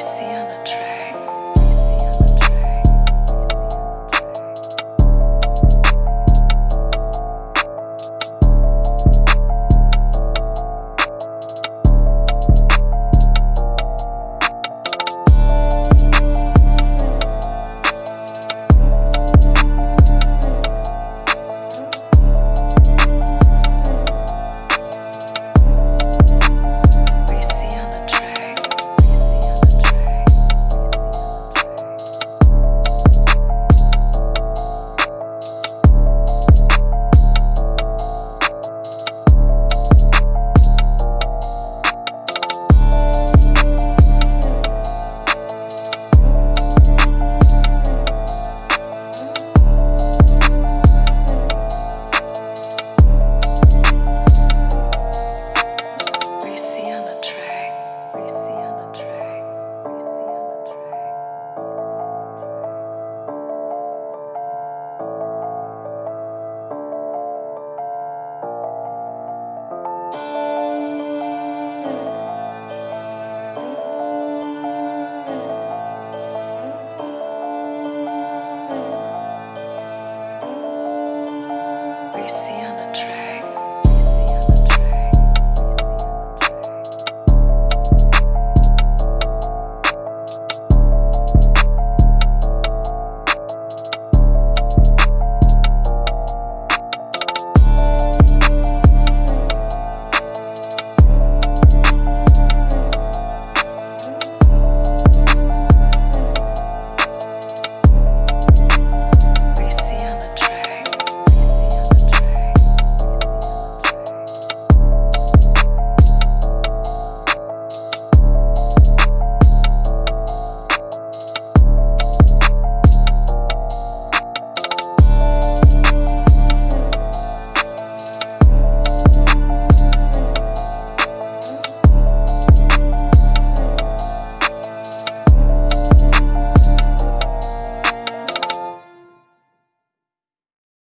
see on a track.